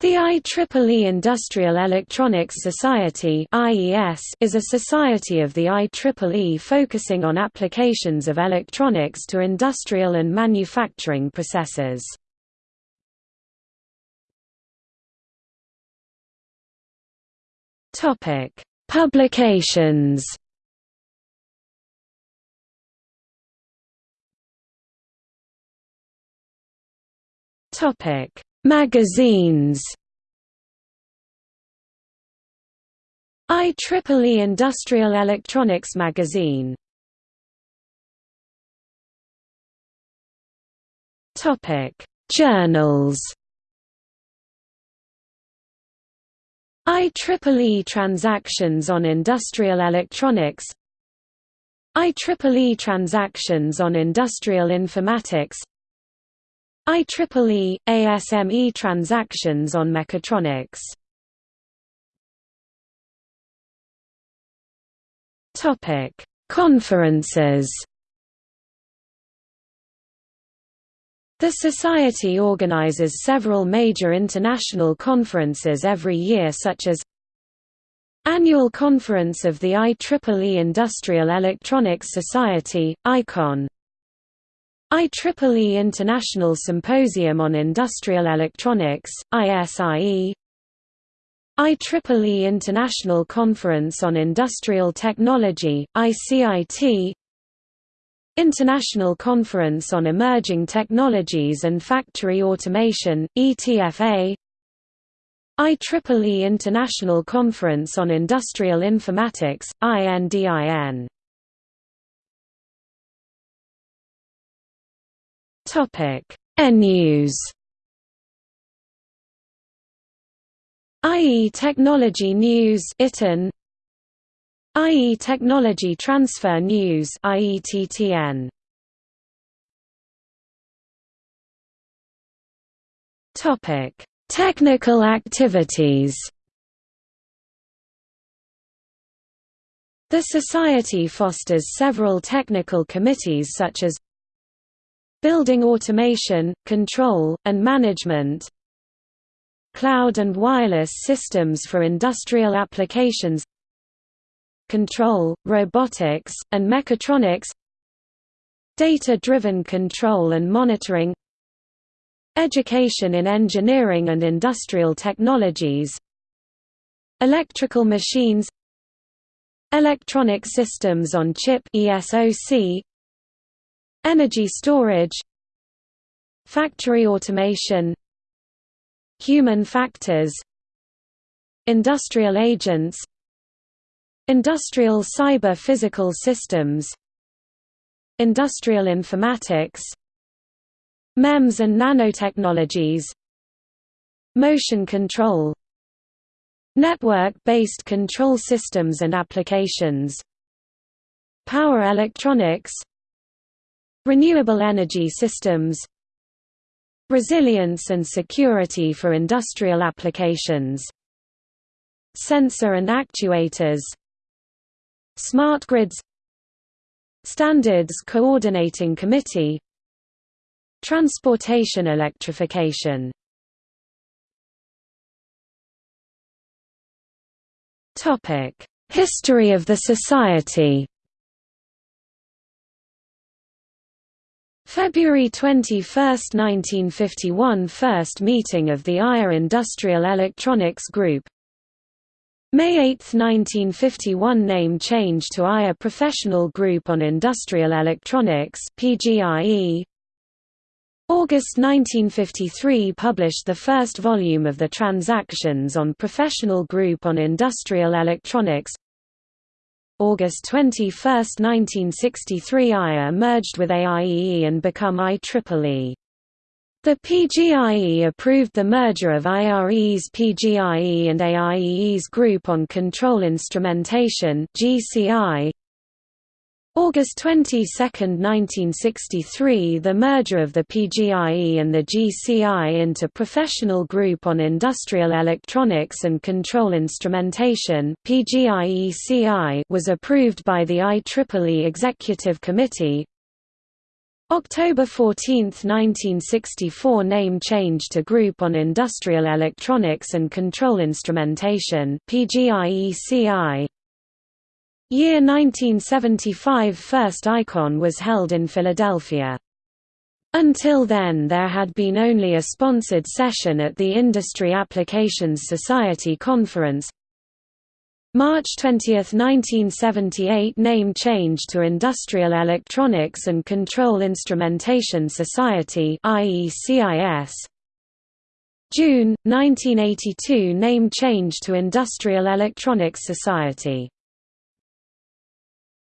The IEEE Industrial Electronics Society is a society of the IEEE focusing on applications of electronics to industrial and manufacturing processes. Publications Topic Magazines. IEEE Industrial Electronics Magazine. Topic Journals. IEEE Transactions on Industrial Electronics. IEEE Transactions on Industrial Informatics IEEE – ASME transactions on mechatronics. Conferences. The Society organizes several major international conferences every year such as Annual Conference of the IEEE Industrial Electronics Society, IECON IEEE International Symposium on Industrial Electronics, ISIE IEEE International Conference on Industrial Technology, ICIT International Conference on Emerging Technologies and Factory Automation, ETFA IEEE International Conference on Industrial Informatics, INDIN Topic: E-News. IE Technology News ITN IE Technology Transfer News IETTN Topic: Technical activities. The Society fosters several technical committees such as Building automation, control, and management. Cloud and wireless systems for industrial applications. Control, robotics, and mechatronics. Data-driven control and monitoring. Education in engineering and industrial technologies. Electrical machines. Electronic systems on chip ESOC Energy storage Factory automation Human factors Industrial agents Industrial cyber-physical systems Industrial informatics MEMS and nanotechnologies Motion control Network-based control systems and applications Power electronics Renewable energy systems Resilience and security for industrial applications Sensor and actuators Smart grids Standards Coordinating Committee Transportation electrification. History of the Society February 21, 1951 – First meeting of the IRE Industrial Electronics Group May 8, 1951 – Name change to IRE Professional Group on Industrial Electronics PGIE. August 1953 – Published the first volume of the Transactions on Professional Group on Industrial Electronics August 21, 1963 IRE merged with AIEE and become IEEE. The PGIE approved the merger of IRE's PGIE and AIEE's Group on Control Instrumentation GCI, August 22, 1963 The merger of the PGIE and the GCI into Professional Group on Industrial Electronics and Control Instrumentation was approved by the IEEE Executive Committee October 14, 1964 name change to Group on Industrial Electronics and Control Instrumentation PGIECI. Year 1975 First IECON was held in Philadelphia. Until then there had been only a sponsored session at the Industry Applications Society Conference, March 20, 1978 name change to Industrial Electronics and Control Instrumentation Society. June, 1982 name change to Industrial Electronics Society